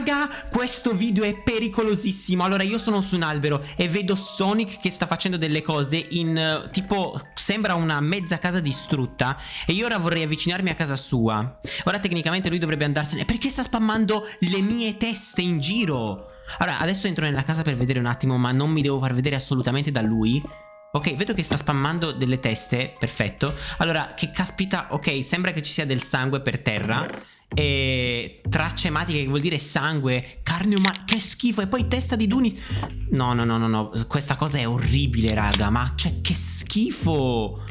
Raga, questo video è pericolosissimo. Allora, io sono su un albero e vedo Sonic che sta facendo delle cose in uh, tipo sembra una mezza casa distrutta e io ora vorrei avvicinarmi a casa sua. Ora tecnicamente lui dovrebbe andarsene. Perché sta spammando le mie teste in giro? Allora, adesso entro nella casa per vedere un attimo, ma non mi devo far vedere assolutamente da lui. Ok, vedo che sta spammando delle teste, perfetto. Allora, che caspita, ok, sembra che ci sia del sangue per terra. E tracce ematiche, che vuol dire sangue Carne umana, che schifo E poi testa di Dunis. No, no, no, no, no Questa cosa è orribile, raga Ma cioè, che schifo.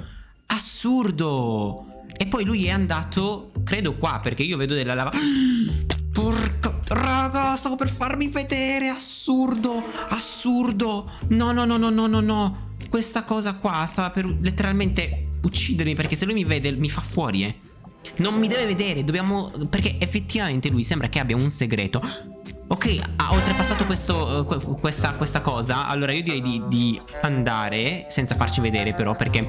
Assurdo. E poi lui è andato, credo qua Perché io vedo della lava Porca Raga, stavo per farmi vedere Assurdo, assurdo. No, no, no, no, no, no, no questa cosa qua stava per letteralmente uccidermi perché se lui mi vede mi fa fuori, eh. Non mi deve vedere, dobbiamo... Perché effettivamente lui sembra che abbia un segreto. Ok, ha oltrepassato questo, questa, questa, cosa. Allora io direi di, di, andare senza farci vedere però perché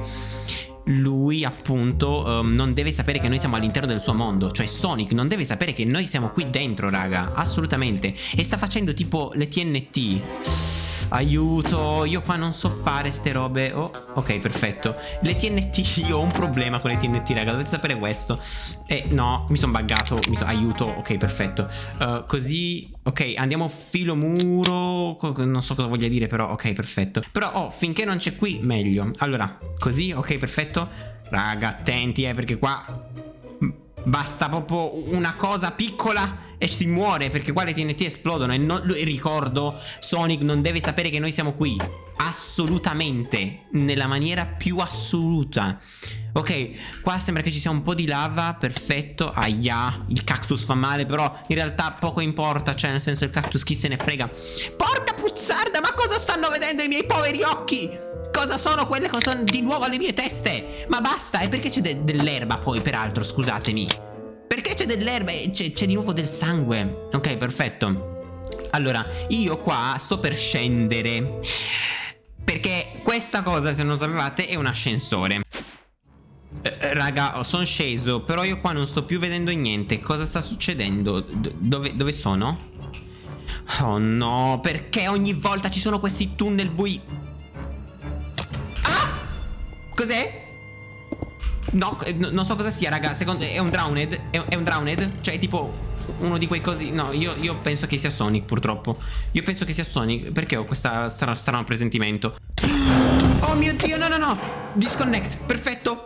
lui appunto um, non deve sapere che noi siamo all'interno del suo mondo Cioè Sonic non deve sapere che noi siamo qui dentro raga Assolutamente E sta facendo tipo le TNT Aiuto, io qua non so fare ste robe. Oh, ok, perfetto. Le TNT, io ho un problema con le TNT, raga Dovete sapere questo. Eh, no, mi sono buggato mi so, Aiuto, ok, perfetto. Uh, Così, ok, andiamo filo muro Non so cosa voglia dire però Ok, perfetto. Però, oh, finché non c'è qui, meglio. Allora, così, ok, perfetto. Raga, attenti, eh, perché qua Basta proprio una cosa piccola e si muore perché qua le TNT esplodono e, non, e ricordo Sonic non deve sapere che noi siamo qui. Assolutamente nella maniera più assoluta. Ok qua sembra che ci sia un po' di lava perfetto aia il cactus fa male però in realtà poco importa cioè nel senso il cactus chi se ne frega. Porca puzzarda ma cosa stanno vedendo i miei poveri occhi? Cosa sono quelle che sono di nuovo alle mie teste? Ma basta e perché c'è de dell'erba poi peraltro scusatemi perché c'è dell'erba e c'è di nuovo del sangue Ok perfetto Allora io qua sto per scendere Perché questa cosa se non sapevate è un ascensore eh, Raga sono sceso Però io qua non sto più vedendo niente Cosa sta succedendo? D dove, dove sono? Oh no Perché ogni volta ci sono questi tunnel bui Ah Cos'è? No, eh, non so cosa sia, raga. Secondo è un drowned? È, è un drowned? Cioè, tipo uno di quei cosi. No, io, io, penso che sia Sonic, purtroppo. Io penso che sia Sonic. Perché ho questo strano presentimento? Oh mio dio, no, no, no. Disconnect. Perfetto.